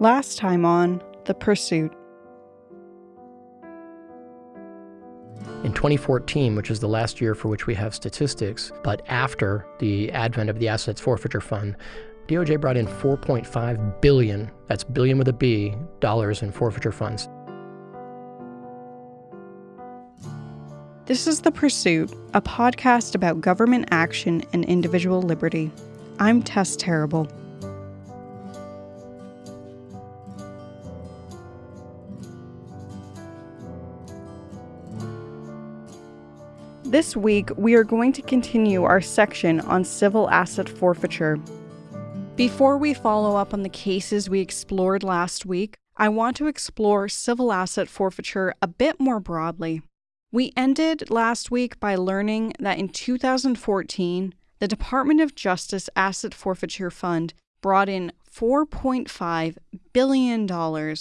Last time on The Pursuit. In 2014, which is the last year for which we have statistics, but after the advent of the Assets Forfeiture Fund, DOJ brought in 4.5 billion, that's billion with a B, dollars in forfeiture funds. This is The Pursuit, a podcast about government action and individual liberty. I'm Tess Terrible. This week, we are going to continue our section on civil asset forfeiture. Before we follow up on the cases we explored last week, I want to explore civil asset forfeiture a bit more broadly. We ended last week by learning that in 2014, the Department of Justice Asset Forfeiture Fund brought in $4.5 billion.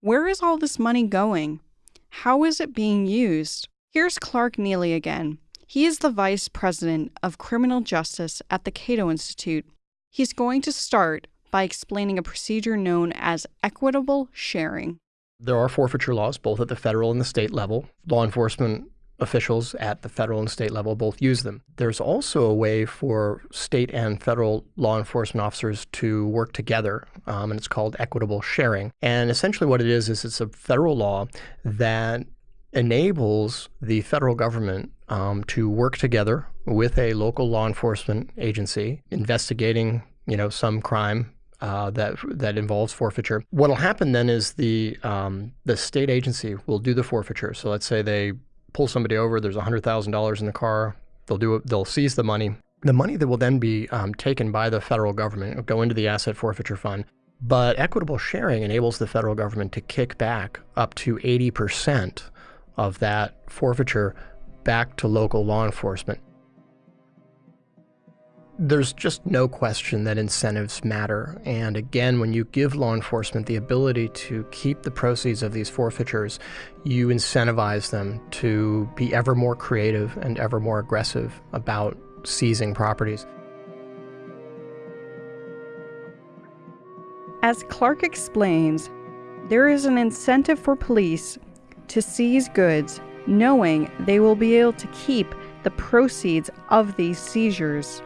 Where is all this money going? How is it being used? Here's Clark Neily again. He is the Vice President of Criminal Justice at the Cato Institute. He's going to start by explaining a procedure known as equitable sharing. There are forfeiture laws both at the federal and the state level. Law enforcement officials at the federal and state level both use them. There's also a way for state and federal law enforcement officers to work together, um, and it's called equitable sharing. And essentially, what it is is it's a federal law that enables the federal government um, to work together with a local law enforcement agency investigating, you know, some crime uh, that that involves forfeiture. What'll happen then is the um, the state agency will do the forfeiture. So let's say they pull somebody over. There's hundred thousand dollars in the car. They'll do it. They'll seize the money. The money that will then be um, taken by the federal government will go into the asset forfeiture fund. But equitable sharing enables the federal government to kick back up to eighty percent of that forfeiture back to local law enforcement. There's just no question that incentives matter. And again, when you give law enforcement the ability to keep the proceeds of these forfeitures, you incentivize them to be ever more creative and ever more aggressive about seizing properties. As Clark explains, there is an incentive for police to seize goods, knowing they will be able to keep the proceeds of these seizures.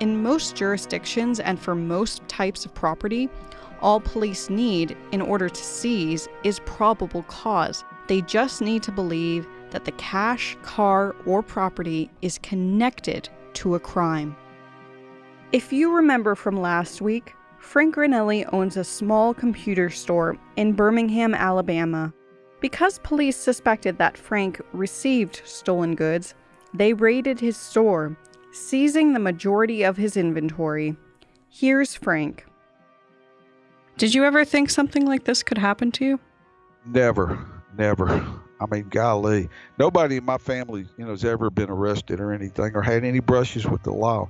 In most jurisdictions and for most types of property, all police need in order to seize is probable cause. They just need to believe that the cash, car, or property is connected to a crime. If you remember from last week, Frank Granelli owns a small computer store in Birmingham, Alabama. Because police suspected that Frank received stolen goods, they raided his store, seizing the majority of his inventory. Here's Frank. Did you ever think something like this could happen to you? Never, never. I mean, golly, nobody in my family, you know, has ever been arrested or anything or had any brushes with the law.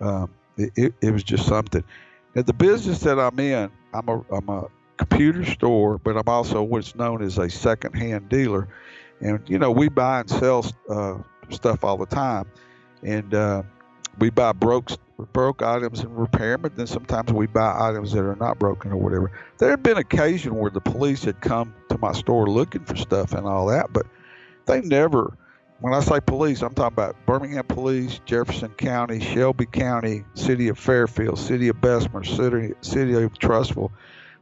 Um, it, it, it was just something. At the business that I'm in, I'm a, I'm a computer store, but I'm also what's known as a second-hand dealer. And you know, we buy and sell uh, stuff all the time, and uh, we buy broke broke items and repair them. But then sometimes we buy items that are not broken or whatever. There have been occasion where the police had come to my store looking for stuff and all that, but they never. When I say police, I'm talking about Birmingham Police, Jefferson County, Shelby County, City of Fairfield, City of Bessemer, City, City of Trussville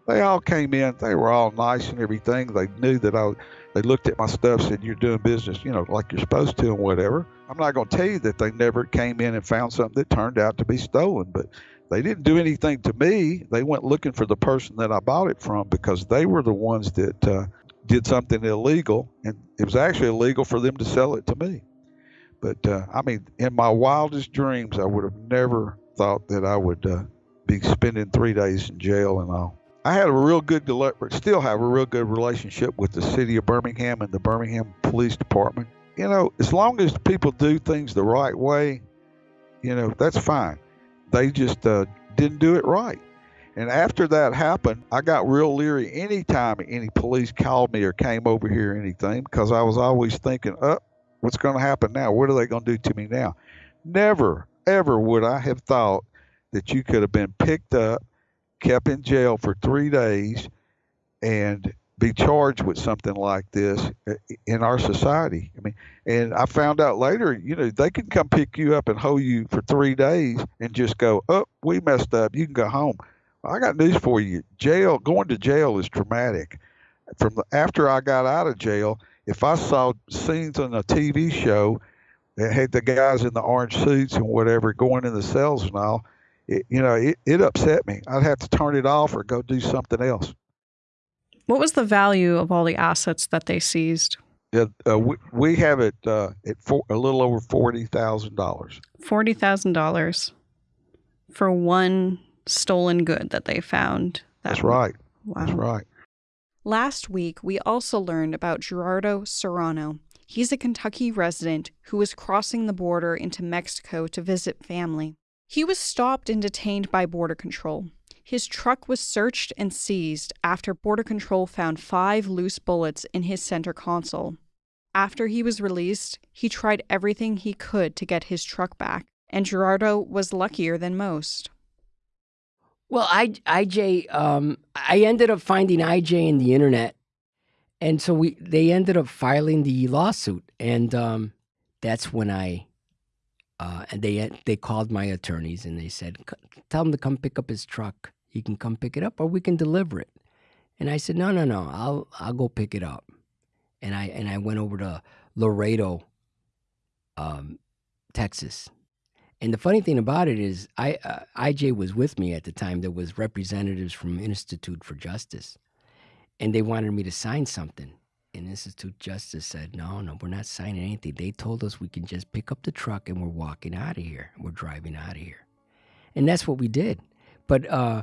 they all came in. They were all nice and everything. They knew that I. They looked at my stuff, said, "You're doing business, you know, like you're supposed to, and whatever." I'm not going to tell you that they never came in and found something that turned out to be stolen, but they didn't do anything to me. They went looking for the person that I bought it from because they were the ones that uh, did something illegal, and it was actually illegal for them to sell it to me. But uh, I mean, in my wildest dreams, I would have never thought that I would uh, be spending three days in jail and all. I had a real good, still have a real good relationship with the city of Birmingham and the Birmingham Police Department. You know, as long as people do things the right way, you know, that's fine. They just uh, didn't do it right. And after that happened, I got real leery anytime any police called me or came over here or anything because I was always thinking, oh, what's going to happen now? What are they going to do to me now? Never, ever would I have thought that you could have been picked up kept in jail for three days and be charged with something like this uh, in our society. I mean, and I found out later, you know, they can come pick you up and hold you for three days and just go, oh, we messed up. You can go home. I got news for you. Jail, going to jail is traumatic. From the, after I got out of jail, if I saw scenes on a TV show that had the guys in the orange suits and whatever going in the cells and all, it, you know, it, it upset me. I'd have to turn it off or go do something else. What was the value of all the assets that they seized? Yeah, uh, we, we have it uh, at for, a little over forty thousand dollars. Forty thousand dollars for one stolen good that they found. That That's right. Wow. That's right. Last week, we also learned about Gerardo Serrano. He's a Kentucky resident who was crossing the border into Mexico to visit family. He was stopped and detained by Border Control. His truck was searched and seized after Border Control found five loose bullets in his center console. After he was released, he tried everything he could to get his truck back, and Gerardo was luckier than most. Well, I, IJ, um, I ended up finding IJ in the internet, and so we they ended up filing the lawsuit, and um, that's when I, uh, and they they called my attorneys and they said, tell him to come pick up his truck, you can come pick it up or we can deliver it. And I said, no, no, no, I'll, I'll go pick it up. And I, and I went over to Laredo, um, Texas. And the funny thing about it is, I, uh, IJ was with me at the time. There was representatives from Institute for Justice, and they wanted me to sign something. And Institute Justice said, "No, no, we're not signing anything. They told us we can just pick up the truck and we're walking out of here. We're driving out of here." And that's what we did. But uh,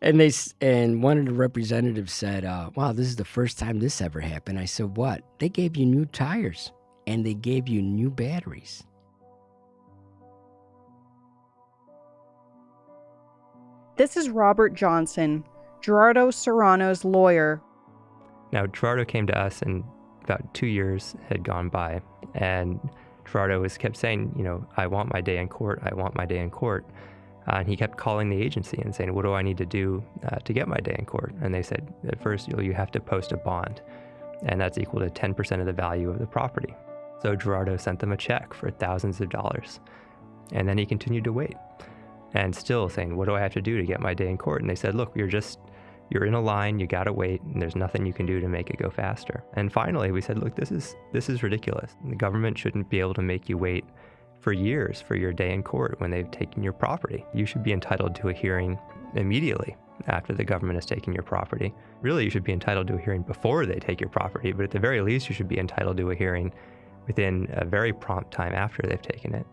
and they and one of the representatives said, uh, "Wow, this is the first time this ever happened." I said, "What? They gave you new tires and they gave you new batteries." This is Robert Johnson, Gerardo Serrano's lawyer. Now, Gerardo came to us, and about two years had gone by, and Gerardo was kept saying, "You know, I want my day in court. I want my day in court." Uh, and he kept calling the agency and saying, What do I need to do uh, to get my day in court? And they said, At first, you, you have to post a bond, and that's equal to 10% of the value of the property. So Gerardo sent them a check for thousands of dollars. And then he continued to wait and still saying, What do I have to do to get my day in court? And they said, Look, you're just, you're in a line, you gotta wait, and there's nothing you can do to make it go faster. And finally, we said, Look, this is, this is ridiculous. The government shouldn't be able to make you wait for years for your day in court when they've taken your property. You should be entitled to a hearing immediately after the government has taken your property. Really, you should be entitled to a hearing before they take your property, but at the very least, you should be entitled to a hearing within a very prompt time after they've taken it.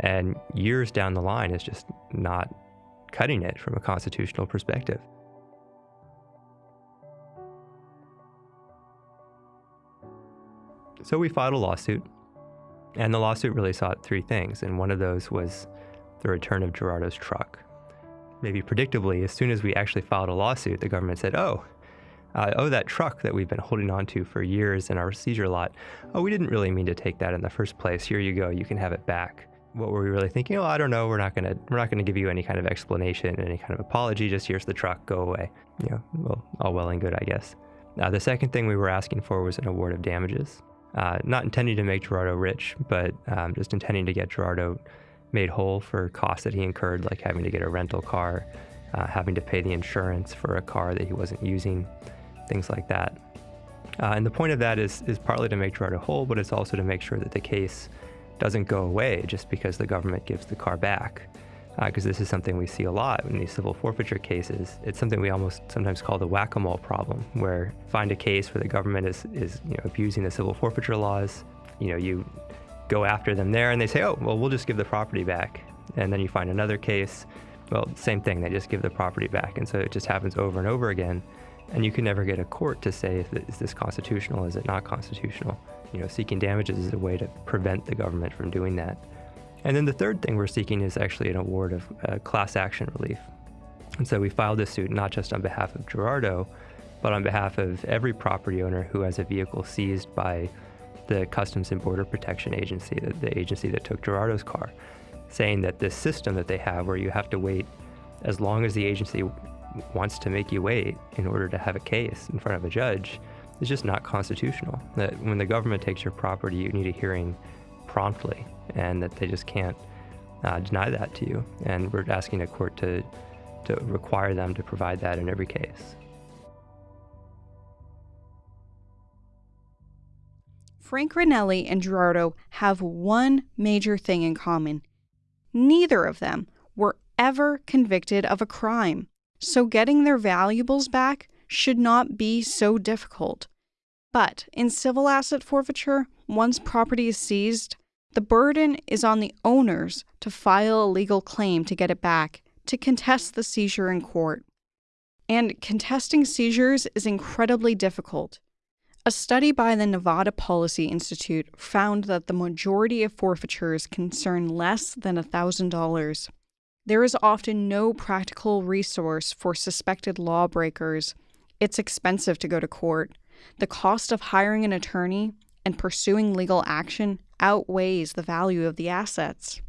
And years down the line is just not cutting it from a constitutional perspective. So we filed a lawsuit and the lawsuit really sought three things, and one of those was the return of Gerardo's truck. Maybe predictably, as soon as we actually filed a lawsuit, the government said, oh, uh, oh, that truck that we've been holding on to for years in our seizure lot, oh, we didn't really mean to take that in the first place. Here you go, you can have it back. What were we really thinking? Oh, I don't know. We're not gonna we're not gonna give you any kind of explanation, any kind of apology. Just here's the truck, go away. You know, well, all well and good, I guess. Now, the second thing we were asking for was an award of damages. Uh, not intending to make Gerardo rich, but um, just intending to get Gerardo made whole for costs that he incurred, like having to get a rental car, uh, having to pay the insurance for a car that he wasn't using, things like that. Uh, and the point of that is, is partly to make Gerardo whole, but it's also to make sure that the case doesn't go away just because the government gives the car back because uh, this is something we see a lot in these civil forfeiture cases. It's something we almost sometimes call the whack-a-mole problem, where find a case where the government is, is you know, abusing the civil forfeiture laws. You know, you go after them there, and they say, "Oh, well, we'll just give the property back." And then you find another case. Well, same thing. They just give the property back, and so it just happens over and over again. And you can never get a court to say, "Is this constitutional? Is it not constitutional?" You know, seeking damages is a way to prevent the government from doing that. And then the third thing we're seeking is actually an award of uh, class action relief. And so we filed this suit not just on behalf of Gerardo, but on behalf of every property owner who has a vehicle seized by the Customs and Border Protection Agency, the, the agency that took Gerardo's car, saying that this system that they have where you have to wait as long as the agency wants to make you wait in order to have a case in front of a judge is just not constitutional. That when the government takes your property, you need a hearing promptly, and that they just can't uh, deny that to you. And we're asking a court to to require them to provide that in every case. Frank Granelli and Gerardo have one major thing in common. Neither of them were ever convicted of a crime, so getting their valuables back should not be so difficult. But in civil asset forfeiture, once property is seized, the burden is on the owners to file a legal claim to get it back, to contest the seizure in court. And contesting seizures is incredibly difficult. A study by the Nevada Policy Institute found that the majority of forfeitures concern less than $1,000. There is often no practical resource for suspected lawbreakers. It's expensive to go to court. The cost of hiring an attorney and pursuing legal action outweighs the value of the assets.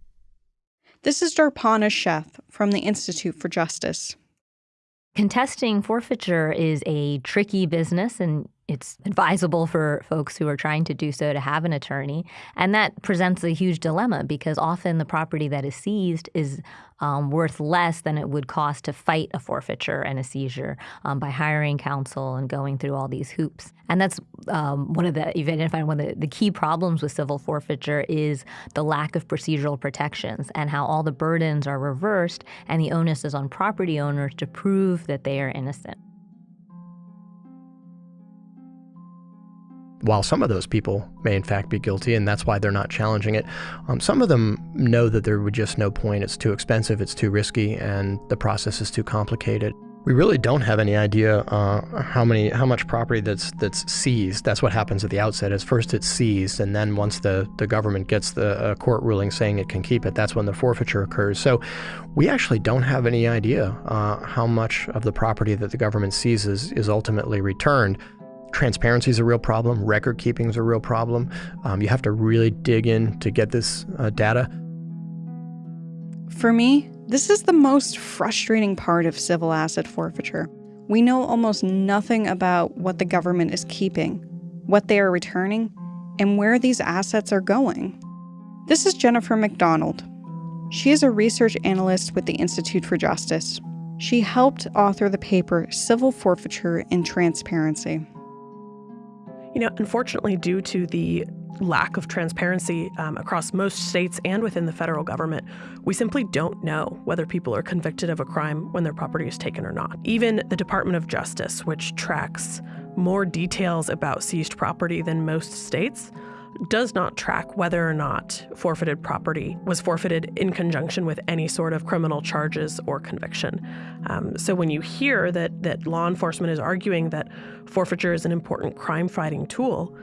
This is Darpana Sheth from the Institute for Justice. Contesting forfeiture is a tricky business, and it's advisable for folks who are trying to do so to have an attorney. And that presents a huge dilemma because often the property that is seized is um, worth less than it would cost to fight a forfeiture and a seizure um, by hiring counsel and going through all these hoops. And that's um, one of the, you've identified one of the, the key problems with civil forfeiture is the lack of procedural protections and how all the burdens are reversed and the onus is on property owners to prove that they are innocent. While some of those people may in fact be guilty, and that's why they're not challenging it, um, some of them know that there would just no point. It's too expensive, it's too risky, and the process is too complicated. We really don't have any idea uh, how many, how much property that's that's seized. That's what happens at the outset. Is first it's seized, and then once the the government gets the uh, court ruling saying it can keep it, that's when the forfeiture occurs. So, we actually don't have any idea uh, how much of the property that the government seizes is ultimately returned transparency is a real problem. Record keeping is a real problem. Um, you have to really dig in to get this uh, data. For me, this is the most frustrating part of civil asset forfeiture. We know almost nothing about what the government is keeping, what they are returning, and where these assets are going. This is Jennifer McDonald. She is a research analyst with the Institute for Justice. She helped author the paper Civil Forfeiture and Transparency. You know, unfortunately, due to the lack of transparency um, across most states and within the federal government, we simply don't know whether people are convicted of a crime when their property is taken or not. Even the Department of Justice, which tracks more details about seized property than most states, does not track whether or not forfeited property was forfeited in conjunction with any sort of criminal charges or conviction. Um, so when you hear that that law enforcement is arguing that forfeiture is an important crime fighting tool,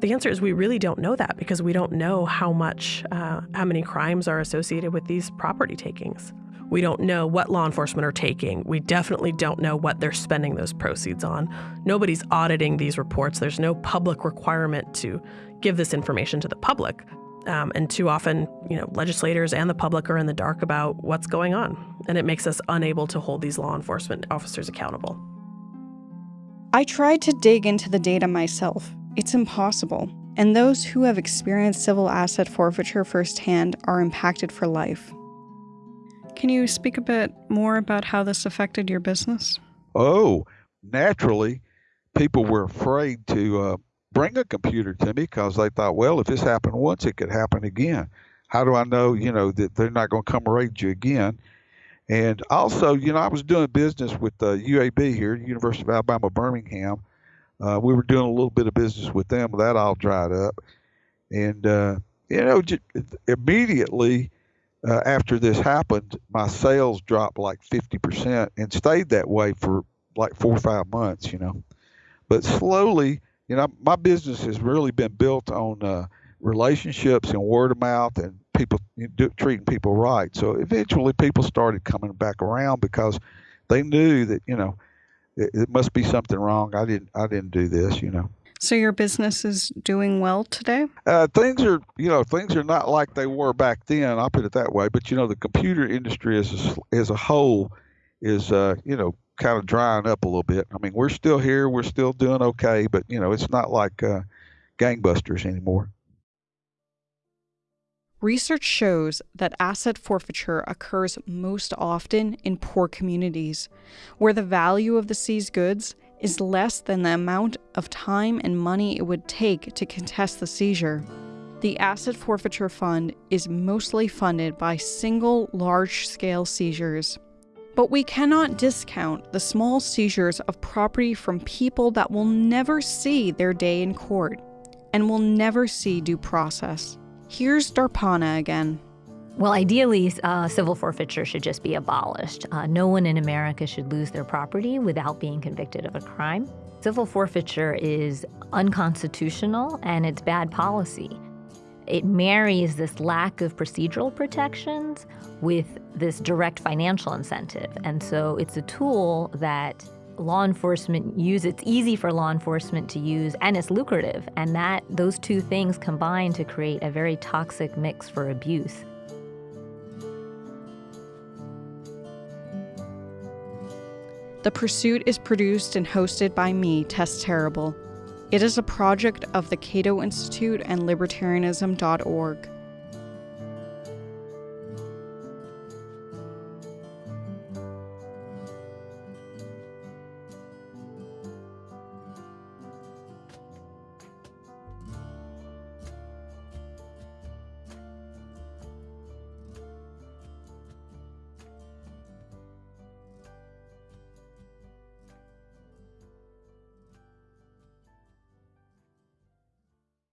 the answer is we really don't know that because we don't know how much, uh, how many crimes are associated with these property takings. We don't know what law enforcement are taking. We definitely don't know what they're spending those proceeds on. Nobody's auditing these reports. There's no public requirement to give this information to the public. Um, and too often, you know, legislators and the public are in the dark about what's going on, and it makes us unable to hold these law enforcement officers accountable. I tried to dig into the data myself. It's impossible. And those who have experienced civil asset forfeiture firsthand are impacted for life. Can you speak a bit more about how this affected your business? Oh, naturally, people were afraid to uh, bring a computer to me because they thought, well, if this happened once, it could happen again. How do I know, you know, that they're not going to come raid you again? And also, you know, I was doing business with the UAB here, University of Alabama, Birmingham. Uh, we were doing a little bit of business with them. That all dried up. And, uh, you know, immediately uh, after this happened, my sales dropped like 50% and stayed that way for like four or five months, you know. But slowly, you know, my business has really been built on uh, relationships and word of mouth and people you know, do, treating people right. So eventually, people started coming back around because they knew that you know it, it must be something wrong. I didn't I didn't do this, you know. So your business is doing well today? Uh, things are, you know, things are not like they were back then. I'll put it that way. But you know, the computer industry as a, as a whole is, uh, you know, kind of drying up a little bit. I mean, we're still here, we're still doing okay, but you know, it's not like uh, gangbusters anymore. Research shows that asset forfeiture occurs most often in poor communities, where the value of the seized goods is less than the amount of time and money it would take to contest the seizure. The Asset Forfeiture Fund is mostly funded by single large scale seizures. But we cannot discount the small seizures of property from people that will never see their day in court and will never see due process. Here's Darpana again. Well, ideally, uh, civil forfeiture should just be abolished. Uh, no one in America should lose their property without being convicted of a crime. Civil forfeiture is unconstitutional and it's bad policy. It marries this lack of procedural protections with this direct financial incentive. And so it's a tool that law enforcement use it's easy for law enforcement to use and it's lucrative and that those two things combine to create a very toxic mix for abuse The Pursuit is produced and hosted by me, Tess Terrible. It is a project of the Cato Institute and Libertarianism.org.